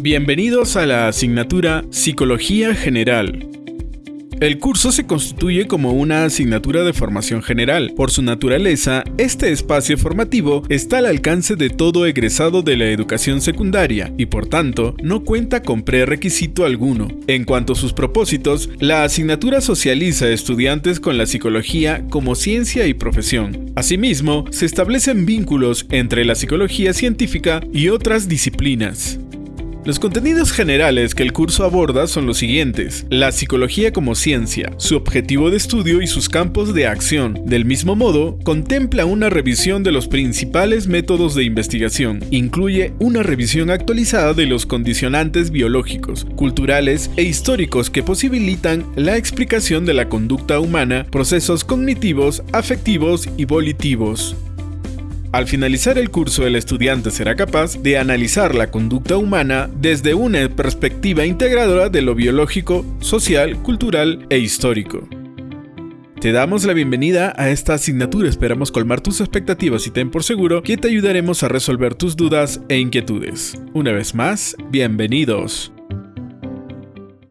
Bienvenidos a la asignatura Psicología General. El curso se constituye como una asignatura de formación general. Por su naturaleza, este espacio formativo está al alcance de todo egresado de la educación secundaria y por tanto no cuenta con prerequisito alguno. En cuanto a sus propósitos, la asignatura socializa estudiantes con la psicología como ciencia y profesión. Asimismo, se establecen vínculos entre la psicología científica y otras disciplinas. Los contenidos generales que el curso aborda son los siguientes. La psicología como ciencia, su objetivo de estudio y sus campos de acción. Del mismo modo, contempla una revisión de los principales métodos de investigación. Incluye una revisión actualizada de los condicionantes biológicos, culturales e históricos que posibilitan la explicación de la conducta humana, procesos cognitivos, afectivos y volitivos. Al finalizar el curso, el estudiante será capaz de analizar la conducta humana desde una perspectiva integradora de lo biológico, social, cultural e histórico. Te damos la bienvenida a esta asignatura, esperamos colmar tus expectativas y ten por seguro que te ayudaremos a resolver tus dudas e inquietudes. Una vez más, bienvenidos.